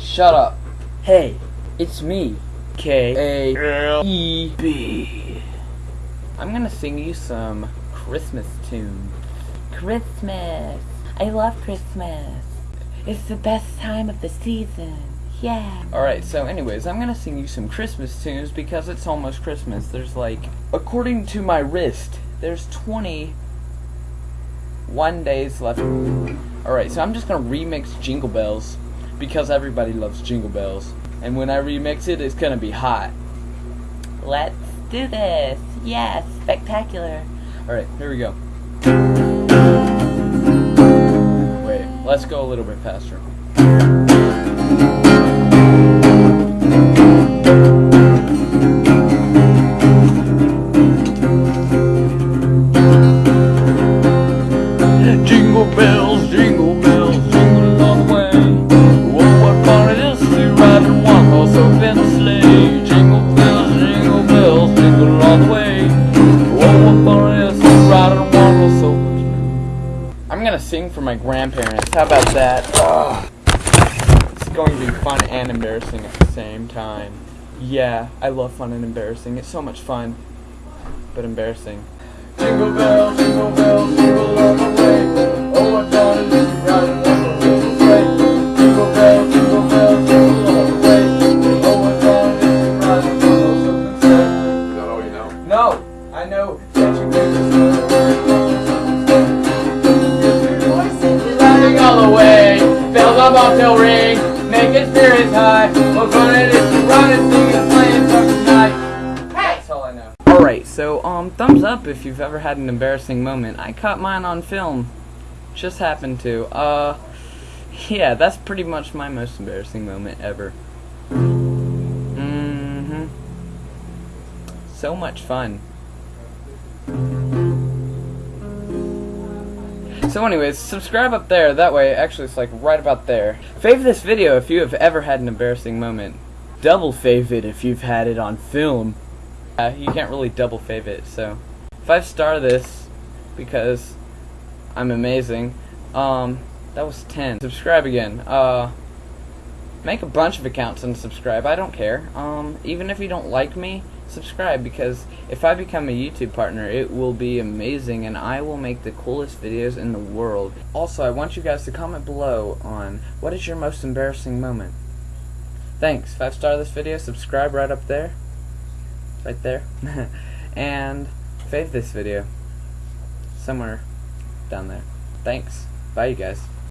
Shut up. Hey, it's me, K A E B. I'm gonna sing you some Christmas tunes. Christmas. I love Christmas. It's the best time of the season. Yeah. Alright, so anyways, I'm gonna sing you some Christmas tunes because it's almost Christmas. There's like, according to my wrist, there's 21 days left. Alright, so I'm just gonna remix Jingle Bells because everybody loves Jingle Bells. And when I remix it, it's gonna be hot. Let's do this. Yes, spectacular. Alright, here we go. Wait, let's go a little bit faster. Jingle bells, jingle bells, sleigh. Jingle bells, jingle bells, jingle all the way. Oh, what fun it is to ride one I'm gonna sing for my grandparents. How about that? Ugh. It's going to be fun and embarrassing at the same time. Yeah, I love fun and embarrassing. It's so much fun, but embarrassing. Jingle bells, bobtail ring, high. It is to ride and sing and play and talk tonight. Alright, so um, thumbs up if you've ever had an embarrassing moment. I caught mine on film. Just happened to. Uh, yeah, that's pretty much my most embarrassing moment ever. Mm-hmm. So much fun. So anyways, subscribe up there, that way, actually it's like right about there. Fave this video if you have ever had an embarrassing moment. Double fave it if you've had it on film. Uh, you can't really double fave it, so. Five star this, because I'm amazing. Um, that was 10. Subscribe again. Uh, make a bunch of accounts and subscribe, I don't care. Um, even if you don't like me, subscribe because if I become a YouTube partner, it will be amazing and I will make the coolest videos in the world. Also, I want you guys to comment below on what is your most embarrassing moment. Thanks. Five star this video, subscribe right up there. Right there. and fave this video. Somewhere down there. Thanks. Bye you guys.